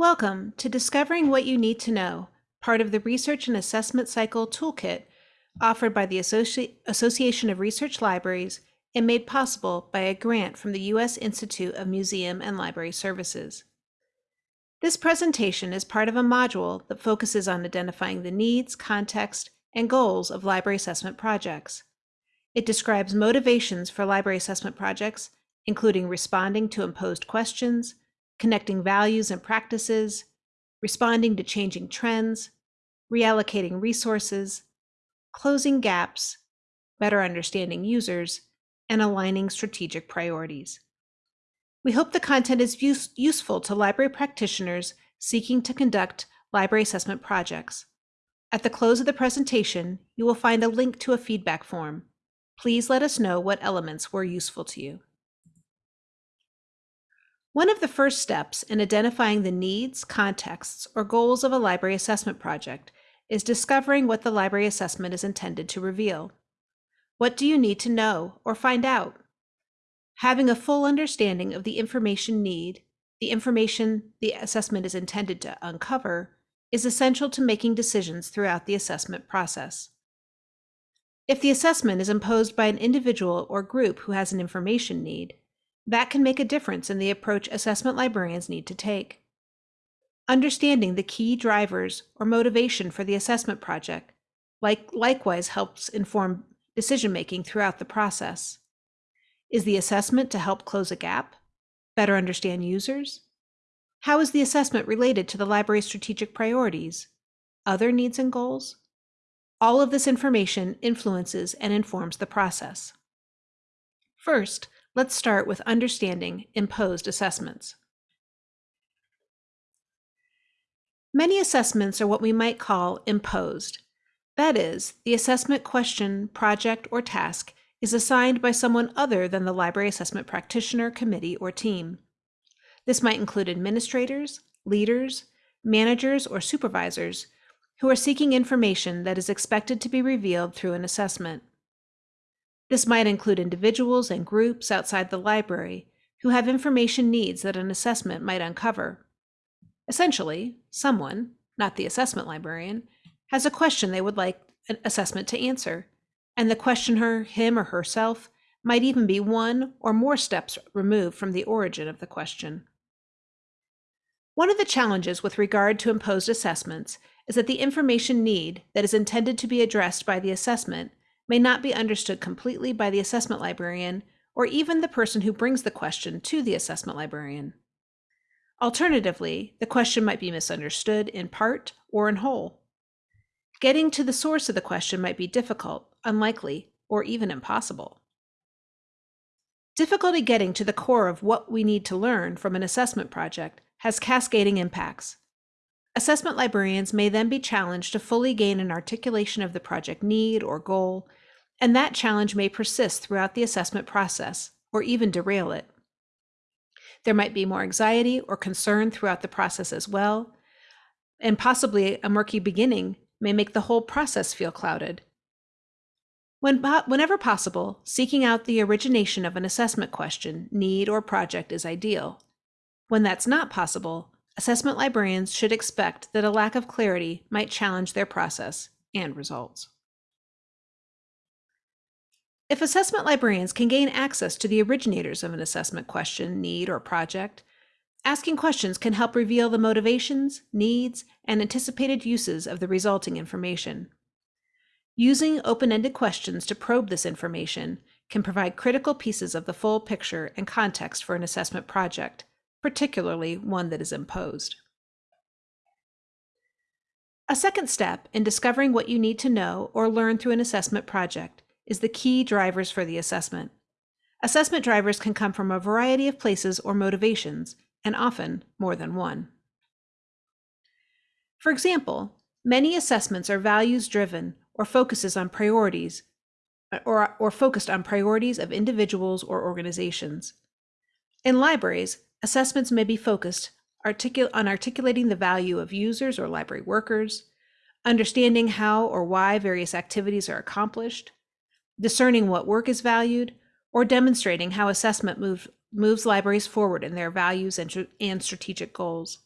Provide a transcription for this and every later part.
Welcome to Discovering What You Need to Know, part of the Research and Assessment Cycle Toolkit offered by the Associ- Association of Research Libraries and made possible by a grant from the U.S. Institute of Museum and Library Services. This presentation is part of a module that focuses on identifying the needs, context, and goals of library assessment projects. It describes motivations for library assessment projects, including responding to imposed questions, connecting values and practices, responding to changing trends, reallocating resources, closing gaps, better understanding users, and aligning strategic priorities. We hope the content is use useful to library practitioners seeking to conduct library assessment projects. At the close of the presentation, you will find a link to a feedback form. Please let us know what elements were useful to you. One of the first steps in identifying the needs, contexts, or goals of a library assessment project is discovering what the library assessment is intended to reveal. What do you need to know or find out? Having a full understanding of the information need, the information the assessment is intended to uncover, is essential to making decisions throughout the assessment process. If the assessment is imposed by an individual or group who has an information need, that can make a difference in the approach assessment librarians need to take. Understanding the key drivers or motivation for the assessment project like, likewise helps inform decision making throughout the process. Is the assessment to help close a gap? Better understand users? How is the assessment related to the library's strategic priorities? Other needs and goals? All of this information influences and informs the process. First, Let's start with understanding imposed assessments. Many assessments are what we might call imposed. That is, the assessment question, project, or task is assigned by someone other than the library assessment practitioner, committee, or team. This might include administrators, leaders, managers, or supervisors who are seeking information that is expected to be revealed through an assessment. This might include individuals and groups outside the library who have information needs that an assessment might uncover. Essentially, someone, not the assessment librarian, has a question they would like an assessment to answer, and the questioner, him or herself, might even be one or more steps removed from the origin of the question. One of the challenges with regard to imposed assessments is that the information need that is intended to be addressed by the assessment may not be understood completely by the assessment librarian or even the person who brings the question to the assessment librarian. Alternatively, the question might be misunderstood in part or in whole. Getting to the source of the question might be difficult, unlikely, or even impossible. Difficulty getting to the core of what we need to learn from an assessment project has cascading impacts. Assessment librarians may then be challenged to fully gain an articulation of the project need or goal and that challenge may persist throughout the assessment process or even derail it. There might be more anxiety or concern throughout the process as well, and possibly a murky beginning may make the whole process feel clouded. When, whenever possible, seeking out the origination of an assessment question, need, or project is ideal. When that's not possible, assessment librarians should expect that a lack of clarity might challenge their process and results. If assessment librarians can gain access to the originators of an assessment question, need, or project, asking questions can help reveal the motivations, needs, and anticipated uses of the resulting information. Using open-ended questions to probe this information can provide critical pieces of the full picture and context for an assessment project, particularly one that is imposed. A second step in discovering what you need to know or learn through an assessment project is the key drivers for the assessment. Assessment drivers can come from a variety of places or motivations, and often more than one. For example, many assessments are values driven or focuses on priorities or, or focused on priorities of individuals or organizations. In libraries, assessments may be focused articul on articulating the value of users or library workers, understanding how or why various activities are accomplished, discerning what work is valued, or demonstrating how assessment move, moves libraries forward in their values and, and strategic goals.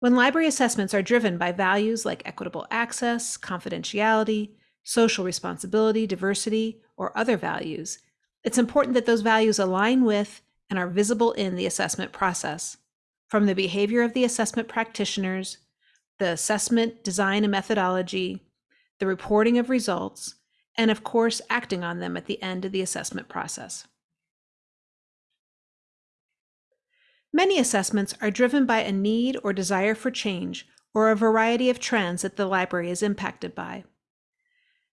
When library assessments are driven by values like equitable access, confidentiality, social responsibility, diversity, or other values, it's important that those values align with and are visible in the assessment process, from the behavior of the assessment practitioners, the assessment design and methodology, the reporting of results, and of course, acting on them at the end of the assessment process. Many assessments are driven by a need or desire for change or a variety of trends that the library is impacted by.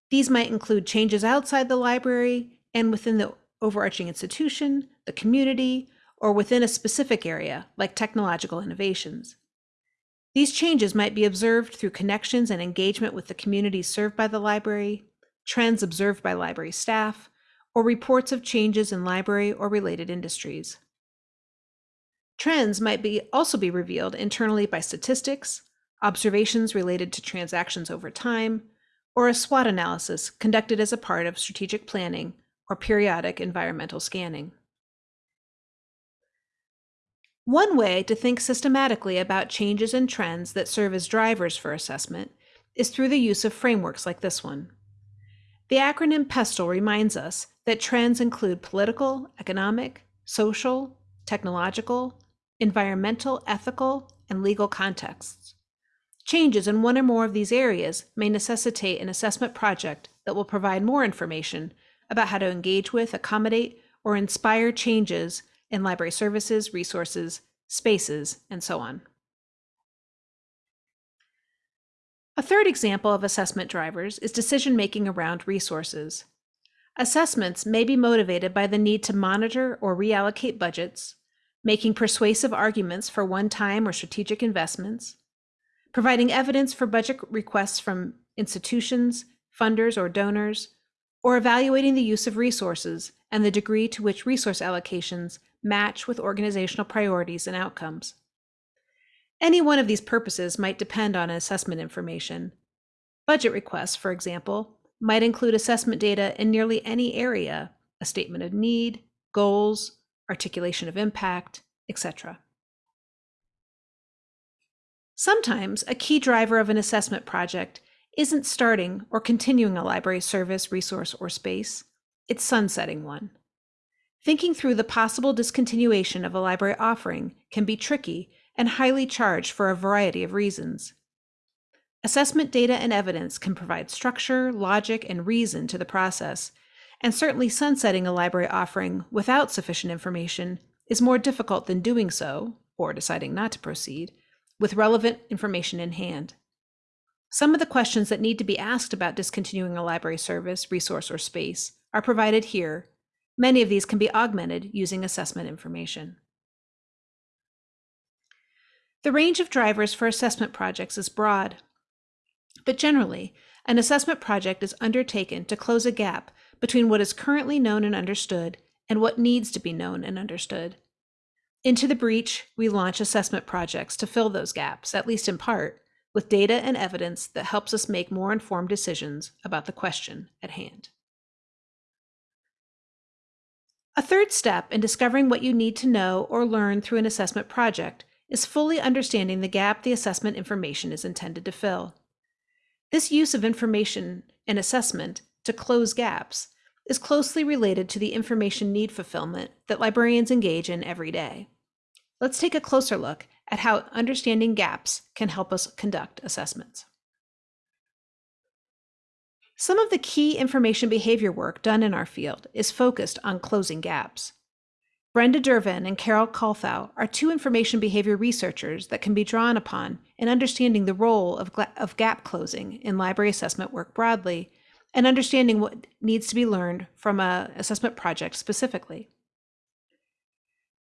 These might include changes outside the library and within the overarching institution, the community, or within a specific area, like technological innovations. These changes might be observed through connections and engagement with the communities served by the library, trends observed by library staff, or reports of changes in library or related industries. Trends might be also be revealed internally by statistics, observations related to transactions over time, or a SWOT analysis conducted as a part of strategic planning or periodic environmental scanning. One way to think systematically about changes and trends that serve as drivers for assessment is through the use of frameworks like this one. The acronym PESTLE reminds us that trends include political, economic, social, technological, environmental, ethical, and legal contexts. Changes in one or more of these areas may necessitate an assessment project that will provide more information about how to engage with, accommodate, or inspire changes in library services, resources, spaces, and so on. A third example of assessment drivers is decision making around resources. Assessments may be motivated by the need to monitor or reallocate budgets, making persuasive arguments for one time or strategic investments, providing evidence for budget requests from institutions, funders, or donors, or evaluating the use of resources and the degree to which resource allocations match with organizational priorities and outcomes. Any one of these purposes might depend on assessment information. Budget requests, for example, might include assessment data in nearly any area, a statement of need, goals, articulation of impact, etc. Sometimes a key driver of an assessment project isn't starting or continuing a library service, resource, or space, it's sunsetting one. Thinking through the possible discontinuation of a library offering can be tricky and highly charged for a variety of reasons. Assessment data and evidence can provide structure, logic, and reason to the process, and certainly sunsetting a library offering without sufficient information is more difficult than doing so, or deciding not to proceed, with relevant information in hand. Some of the questions that need to be asked about discontinuing a library service, resource, or space are provided here. Many of these can be augmented using assessment information. The range of drivers for assessment projects is broad, but generally, an assessment project is undertaken to close a gap between what is currently known and understood and what needs to be known and understood. Into the breach, we launch assessment projects to fill those gaps, at least in part, with data and evidence that helps us make more informed decisions about the question at hand. A third step in discovering what you need to know or learn through an assessment project is fully understanding the gap the assessment information is intended to fill. This use of information and assessment to close gaps is closely related to the information need fulfillment that librarians engage in every day. Let's take a closer look at how understanding gaps can help us conduct assessments. Some of the key information behavior work done in our field is focused on closing gaps. Brenda Dervin and Carol Kuhlthau are two information behavior researchers that can be drawn upon in understanding the role of, of gap closing in library assessment work broadly and understanding what needs to be learned from a assessment project specifically.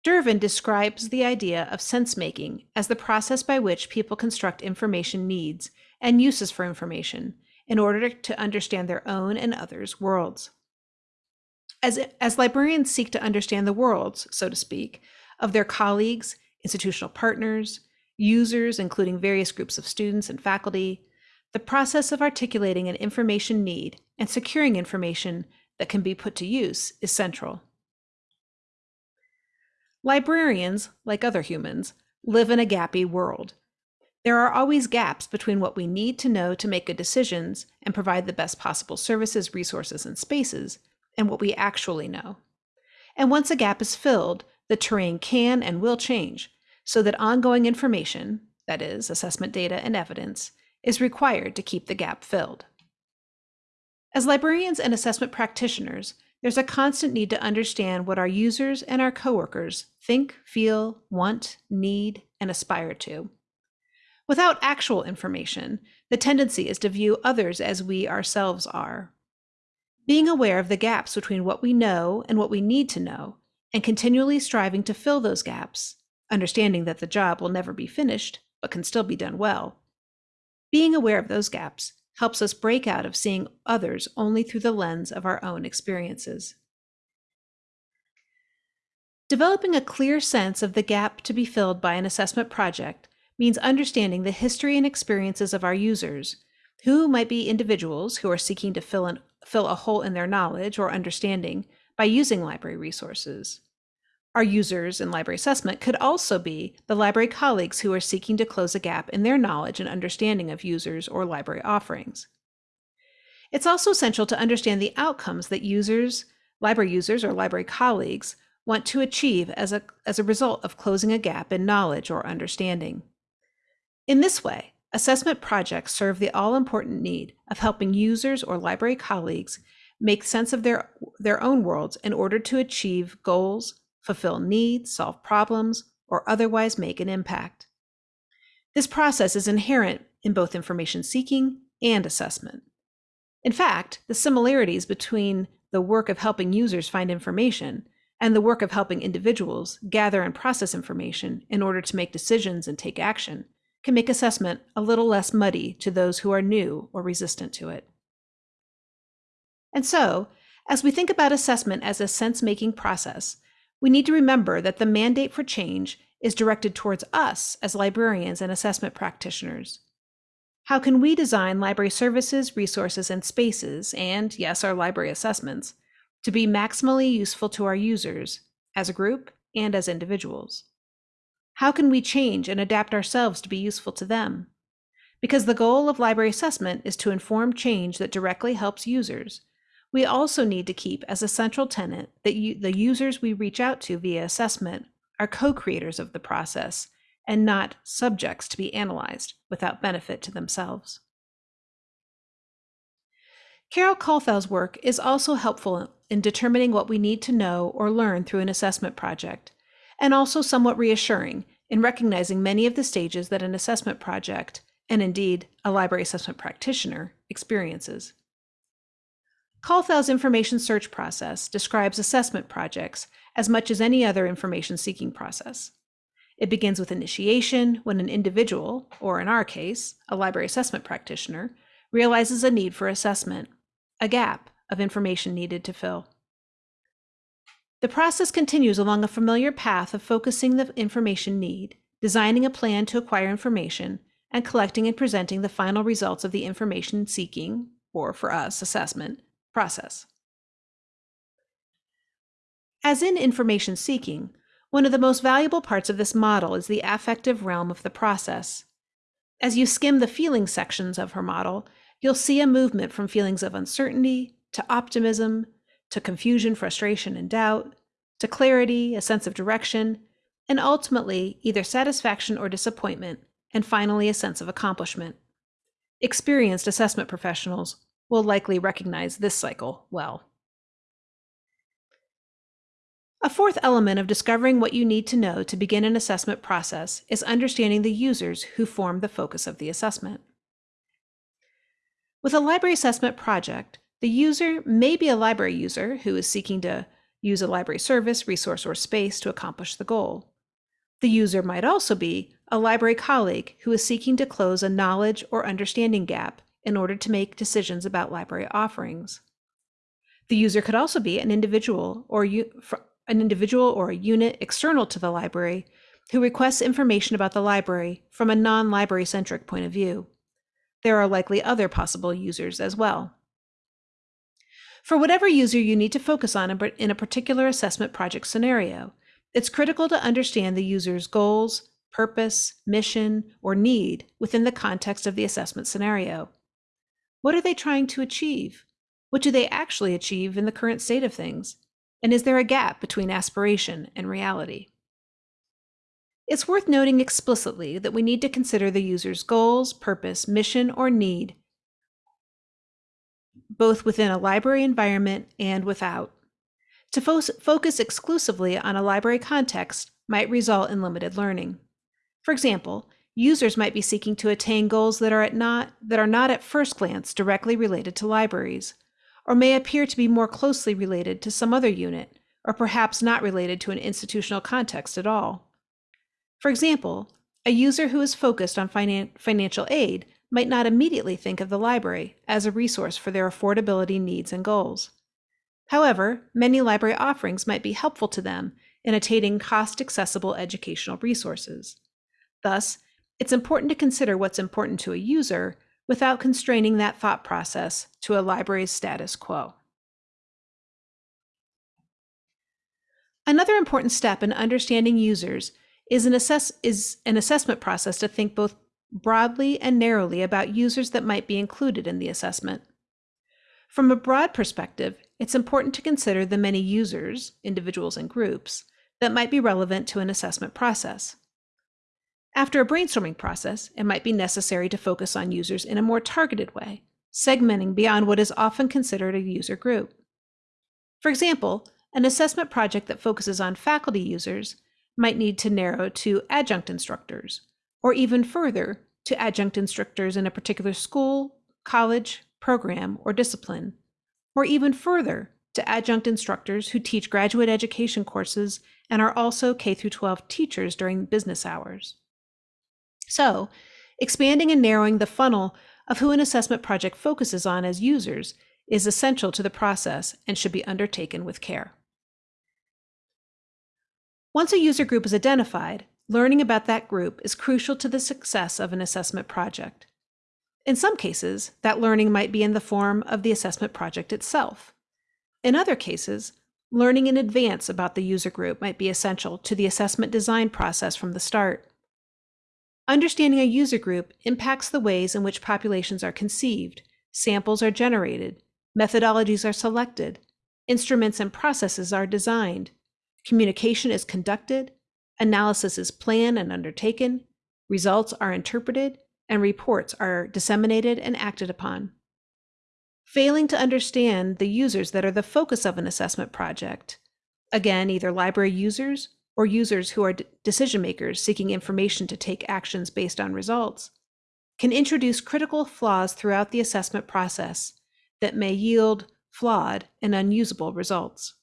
Dervin describes the idea of sense making as the process by which people construct information needs and uses for information in order to understand their own and others' worlds. As, as librarians seek to understand the worlds, so to speak, of their colleagues, institutional partners, users, including various groups of students and faculty, the process of articulating an information need and securing information that can be put to use is central. Librarians, like other humans, live in a gappy world. There are always gaps between what we need to know to make good decisions and provide the best possible services, resources, and spaces, and what we actually know. And once a gap is filled, the terrain can and will change so that ongoing information, that is, assessment data and evidence, is required to keep the gap filled. As librarians and assessment practitioners, there's a constant need to understand what our users and our coworkers think, feel, want, need, and aspire to. Without actual information, the tendency is to view others as we ourselves are. Being aware of the gaps between what we know and what we need to know, and continually striving to fill those gaps, understanding that the job will never be finished, but can still be done well. Being aware of those gaps helps us break out of seeing others only through the lens of our own experiences. Developing a clear sense of the gap to be filled by an assessment project means understanding the history and experiences of our users, who might be individuals who are seeking to fill, an, fill a hole in their knowledge or understanding by using library resources. Our users in library assessment could also be the library colleagues who are seeking to close a gap in their knowledge and understanding of users or library offerings. It's also essential to understand the outcomes that users, library users or library colleagues want to achieve as a, as a result of closing a gap in knowledge or understanding. In this way, assessment projects serve the all-important need of helping users or library colleagues make sense of their, their own worlds in order to achieve goals, fulfill needs, solve problems, or otherwise make an impact. This process is inherent in both information seeking and assessment. In fact, the similarities between the work of helping users find information and the work of helping individuals gather and process information in order to make decisions and take action can make assessment a little less muddy to those who are new or resistant to it. And so, as we think about assessment as a sense making process, we need to remember that the mandate for change is directed towards us as librarians and assessment practitioners. How can we design library services, resources, and spaces, and yes, our library assessments, to be maximally useful to our users as a group and as individuals? How can we change and adapt ourselves to be useful to them? Because the goal of library assessment is to inform change that directly helps users, we also need to keep as a central tenet that you, the users we reach out to via assessment are co-creators of the process and not subjects to be analyzed without benefit to themselves. Carol Kuhlthau's work is also helpful in determining what we need to know or learn through an assessment project, and also somewhat reassuring in recognizing many of the stages that an assessment project, and indeed a library assessment practitioner, experiences. Kuhlthau's information search process describes assessment projects as much as any other information seeking process. It begins with initiation when an individual, or in our case, a library assessment practitioner, realizes a need for assessment, a gap of information needed to fill. The process continues along a familiar path of focusing the information need, designing a plan to acquire information, and collecting and presenting the final results of the information seeking, or for us, assessment, process. As in information seeking, one of the most valuable parts of this model is the affective realm of the process. As you skim the feeling sections of her model, you'll see a movement from feelings of uncertainty to optimism to confusion, frustration, and doubt to clarity, a sense of direction, and ultimately either satisfaction or disappointment, and finally a sense of accomplishment. Experienced assessment professionals will likely recognize this cycle well. A fourth element of discovering what you need to know to begin an assessment process is understanding the users who form the focus of the assessment. With a library assessment project, the user may be a library user who is seeking to use a library service, resource, or space to accomplish the goal. The user might also be a library colleague who is seeking to close a knowledge or understanding gap in order to make decisions about library offerings. The user could also be an individual or an individual or a unit external to the library who requests information about the library from a non-library centric point of view. There are likely other possible users as well. For whatever user you need to focus on in a particular assessment project scenario, it's critical to understand the user's goals, purpose, mission, or need within the context of the assessment scenario? What are they trying to achieve? What do they actually achieve in the current state of things? And is there a gap between aspiration and reality? It's worth noting explicitly that we need to consider the user's goals, purpose, mission, or need, both within a library environment and without. To fo focus exclusively on a library context might result in limited learning. For example, users might be seeking to attain goals that are, at not, that are not at first glance directly related to libraries, or may appear to be more closely related to some other unit, or perhaps not related to an institutional context at all. For example, a user who is focused on finan financial aid might not immediately think of the library as a resource for their affordability needs and goals. However, many library offerings might be helpful to them in attaining cost-accessible educational resources. Thus, it's important to consider what's important to a user without constraining that thought process to a library's status quo. Another important step in understanding users is an, assess is an assessment process to think both broadly and narrowly about users that might be included in the assessment. From a broad perspective, it's important to consider the many users, individuals and groups, that might be relevant to an assessment process. After a brainstorming process, it might be necessary to focus on users in a more targeted way, segmenting beyond what is often considered a user group. For example, an assessment project that focuses on faculty users might need to narrow to adjunct instructors, or even further to adjunct instructors in a particular school, college, program, or discipline, or even further to adjunct instructors who teach graduate education courses and are also K 12 teachers during business hours. So, expanding and narrowing the funnel of who an assessment project focuses on as users is essential to the process and should be undertaken with care. Once a user group is identified, learning about that group is crucial to the success of an assessment project. In some cases, that learning might be in the form of the assessment project itself. In other cases, learning in advance about the user group might be essential to the assessment design process from the start. Understanding a user group impacts the ways in which populations are conceived, samples are generated, methodologies are selected, instruments and processes are designed, Communication is conducted, analysis is planned and undertaken, results are interpreted, and reports are disseminated and acted upon. Failing to understand the users that are the focus of an assessment project, again, either library users or users who are decision makers seeking information to take actions based on results, can introduce critical flaws throughout the assessment process that may yield flawed and unusable results.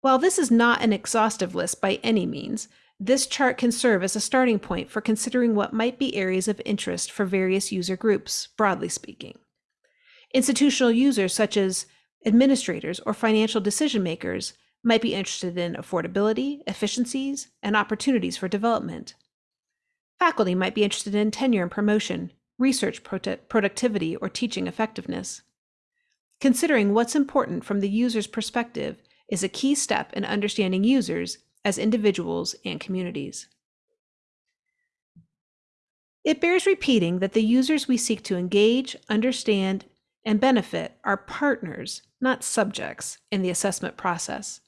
While this is not an exhaustive list by any means, this chart can serve as a starting point for considering what might be areas of interest for various user groups, broadly speaking. Institutional users such as administrators or financial decision makers might be interested in affordability, efficiencies, and opportunities for development. Faculty might be interested in tenure and promotion, research productivity, or teaching effectiveness. Considering what's important from the user's perspective is a key step in understanding users as individuals and communities. It bears repeating that the users we seek to engage, understand, and benefit are partners, not subjects, in the assessment process.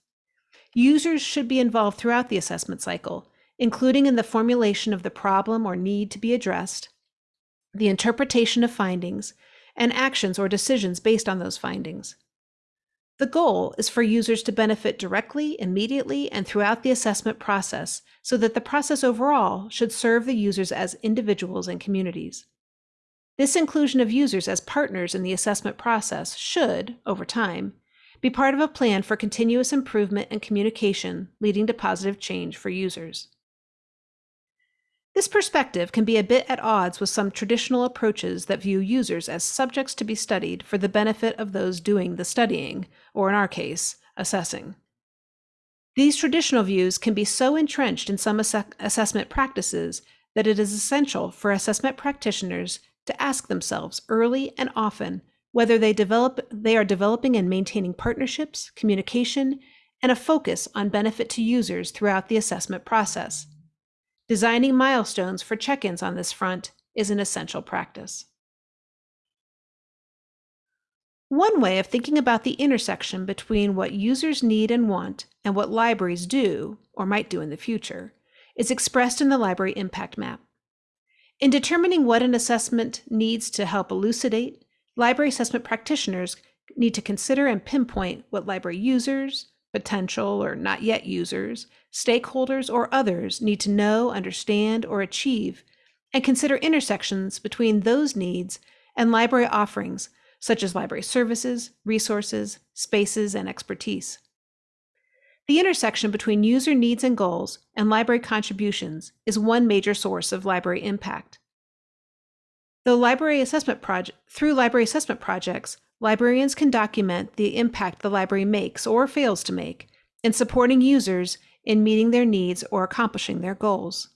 Users should be involved throughout the assessment cycle, including in the formulation of the problem or need to be addressed, the interpretation of findings, and actions or decisions based on those findings. The goal is for users to benefit directly, immediately, and throughout the assessment process so that the process overall should serve the users as individuals and communities. This inclusion of users as partners in the assessment process should, over time, be part of a plan for continuous improvement and communication leading to positive change for users. This perspective can be a bit at odds with some traditional approaches that view users as subjects to be studied for the benefit of those doing the studying, or in our case, assessing. These traditional views can be so entrenched in some ass assessment practices that it is essential for assessment practitioners to ask themselves early and often whether they develop they are developing and maintaining partnerships, communication, and a focus on benefit to users throughout the assessment process. Designing milestones for check ins on this front is an essential practice. One way of thinking about the intersection between what users need and want and what libraries do, or might do in the future, is expressed in the library impact map. In determining what an assessment needs to help elucidate, library assessment practitioners need to consider and pinpoint what library users, potential or not yet users, stakeholders, or others need to know, understand, or achieve, and consider intersections between those needs and library offerings such as library services, resources, spaces, and expertise. The intersection between user needs and goals and library contributions is one major source of library impact. Library assessment project, through library assessment projects, librarians can document the impact the library makes or fails to make in supporting users in meeting their needs or accomplishing their goals.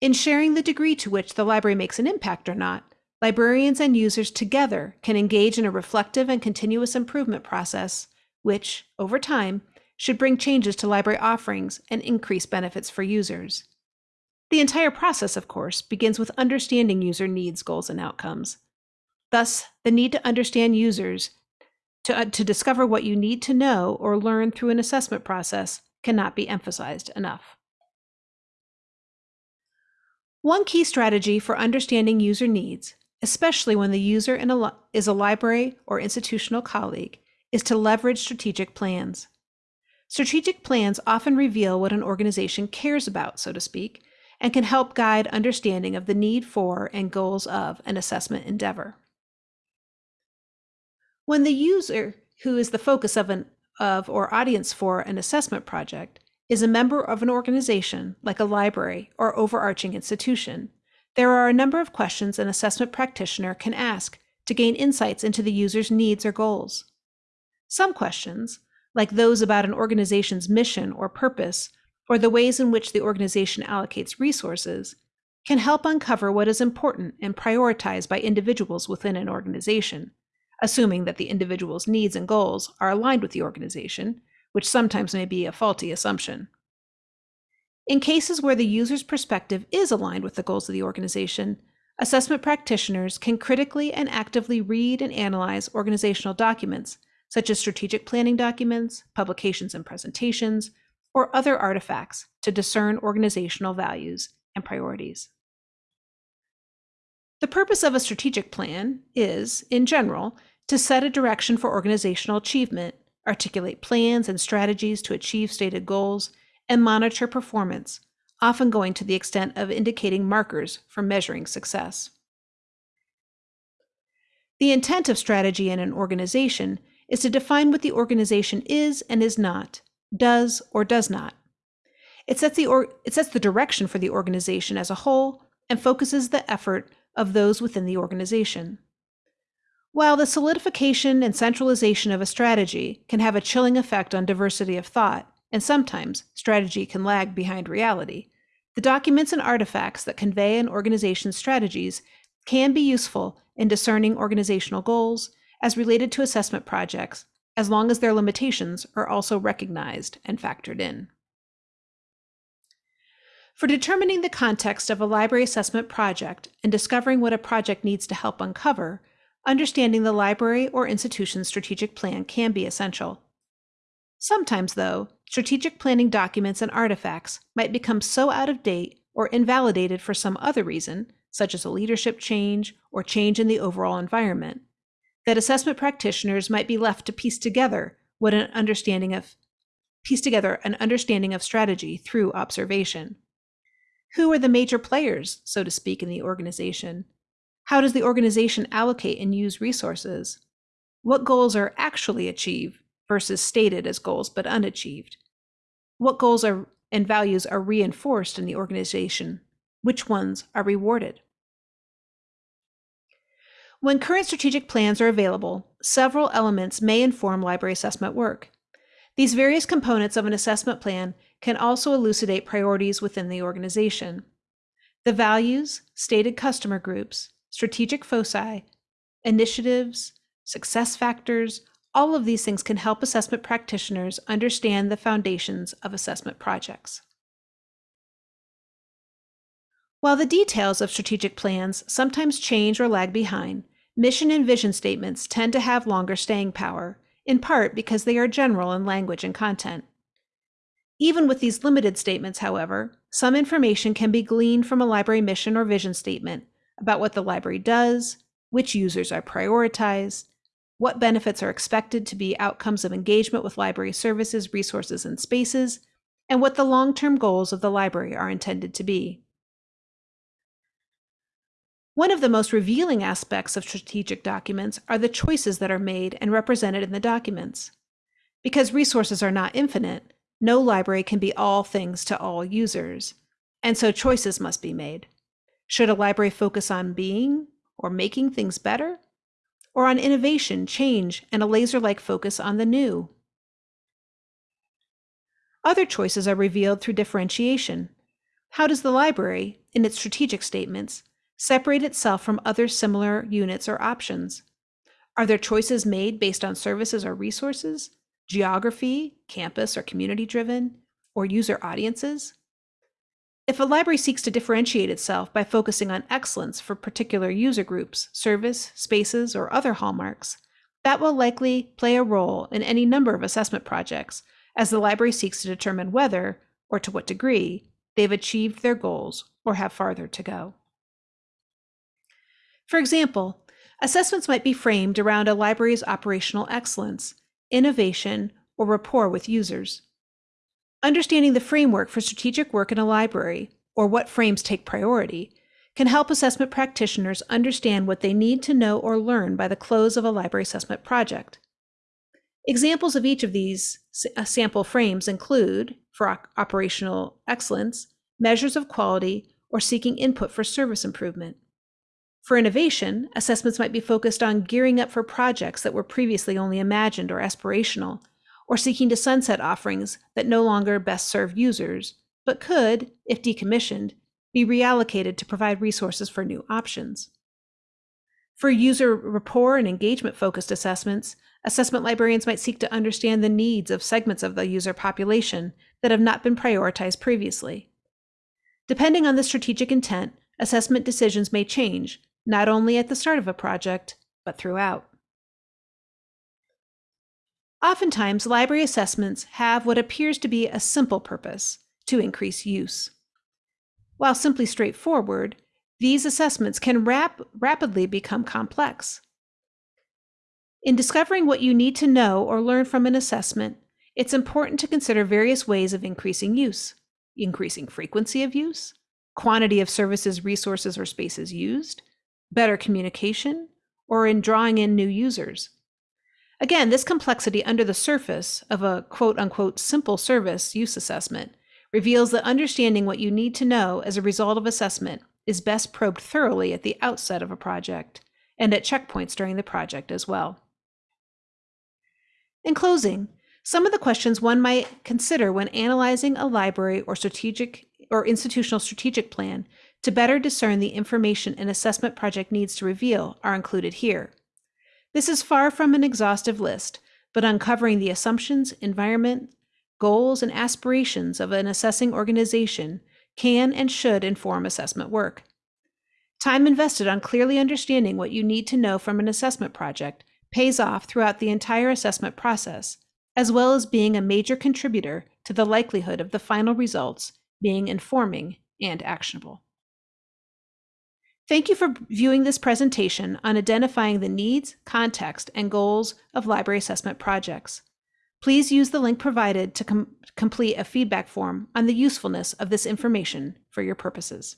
In sharing the degree to which the library makes an impact or not, librarians and users together can engage in a reflective and continuous improvement process, which, over time, should bring changes to library offerings and increase benefits for users. The entire process, of course, begins with understanding user needs, goals, and outcomes. Thus, the need to understand users to, uh, to discover what you need to know or learn through an assessment process cannot be emphasized enough. One key strategy for understanding user needs, especially when the user a is a library or institutional colleague, is to leverage strategic plans. Strategic plans often reveal what an organization cares about, so to speak, and can help guide understanding of the need for and goals of an assessment endeavor. When the user, who is the focus of an of or audience for an assessment project, is a member of an organization like a library or overarching institution, there are a number of questions an assessment practitioner can ask to gain insights into the user's needs or goals. Some questions, like those about an organization's mission or purpose, or the ways in which the organization allocates resources, can help uncover what is important and prioritized by individuals within an organization, assuming that the individual's needs and goals are aligned with the organization, which sometimes may be a faulty assumption. In cases where the user's perspective is aligned with the goals of the organization, assessment practitioners can critically and actively read and analyze organizational documents, such as strategic planning documents, publications and presentations, or other artifacts to discern organizational values and priorities. The purpose of a strategic plan is, in general, to set a direction for organizational achievement, articulate plans and strategies to achieve stated goals, and monitor performance, often going to the extent of indicating markers for measuring success. The intent of strategy in an organization is to define what the organization is and is not, does or does not. It sets the, it sets the direction for the organization as a whole and focuses the effort of those within the organization. While the solidification and centralization of a strategy can have a chilling effect on diversity of thought, and sometimes strategy can lag behind reality, the documents and artifacts that convey an organization's strategies can be useful in discerning organizational goals as related to assessment projects as long as their limitations are also recognized and factored in. For determining the context of a library assessment project and discovering what a project needs to help uncover, understanding the library or institution's strategic plan can be essential. Sometimes, though, strategic planning documents and artifacts might become so out of date or invalidated for some other reason, such as a leadership change or change in the overall environment, that assessment practitioners might be left to piece together what an understanding of piece together an understanding of strategy through observation. Who are the major players, so to speak, in the organization? How does the organization allocate and use resources? What goals are actually achieved versus stated as goals but unachieved? What goals are and values are reinforced in the organization? Which ones are rewarded? When current strategic plans are available, several elements may inform library assessment work. These various components of an assessment plan can also elucidate priorities within the organization. The values, stated customer groups, strategic foci, initiatives, success factors, All of these things can help assessment practitioners understand the foundations of assessment projects. While the details of strategic plans sometimes change or lag behind, mission and vision statements tend to have longer staying power, in part because they are general in language and content. Even with these limited statements, however, some information can be gleaned from a library mission or vision statement about what the library does, which users are prioritized, what benefits are expected to be outcomes of engagement with library services, resources, and spaces, and what the long term goals of the library are intended to be. One of the most revealing aspects of strategic documents are the choices that are made and represented in the documents. Because resources are not infinite, no library can be all things to all users, and so choices must be made. Should a library focus on being or making things better? Or on innovation, change, and a laser like focus on the new? Other choices are revealed through differentiation. How does the library, in its strategic statements, separate itself from other similar units or options? Are there choices made based on services or resources, geography, campus or community driven, or user audiences? If a library seeks to differentiate itself by focusing on excellence for particular user groups, service, spaces, or other hallmarks, that will likely play a role in any number of assessment projects as the library seeks to determine whether, or to what degree, they've achieved their goals or have farther to go. For example, assessments might be framed around a library's operational excellence, innovation, or rapport with users. Understanding the framework for strategic work in a library, or what frames take priority, can help assessment practitioners understand what they need to know or learn by the close of a library assessment project. Examples of each of these uh, sample frames include, for operational excellence, measures of quality or seeking input for service improvement. For innovation, assessments might be focused on gearing up for projects that were previously only imagined or aspirational, or seeking to sunset offerings that no longer best serve users, but could, if decommissioned, be reallocated to provide resources for new options. For user rapport and engagement focused assessments, assessment librarians might seek to understand the needs of segments of the user population that have not been prioritized previously. Depending on the strategic intent, assessment decisions may change, not only at the start of a project, but throughout. Oftentimes, library assessments have what appears to be a simple purpose to increase use. While simply straightforward, these assessments can rap rapidly become complex. In discovering what you need to know or learn from an assessment, it's important to consider various ways of increasing use, increasing frequency of use, quantity of services, resources, or spaces used, better communication, or in drawing in new users. Again, this complexity under the surface of a quote unquote simple service use assessment reveals that understanding what you need to know as a result of assessment is best probed thoroughly at the outset of a project and at checkpoints during the project as well. In closing, some of the questions one might consider when analyzing a library or strategic or institutional strategic plan to better discern the information an assessment project needs to reveal are included here. This is far from an exhaustive list, but uncovering the assumptions, environment, goals, and aspirations of an assessing organization can and should inform assessment work. Time invested on clearly understanding what you need to know from an assessment project pays off throughout the entire assessment process, as well as being a major contributor to the likelihood of the final results being informing and actionable. Thank you for viewing this presentation on identifying the needs, context, and goals of library assessment projects. Please use the link provided to com complete a feedback form on the usefulness of this information for your purposes.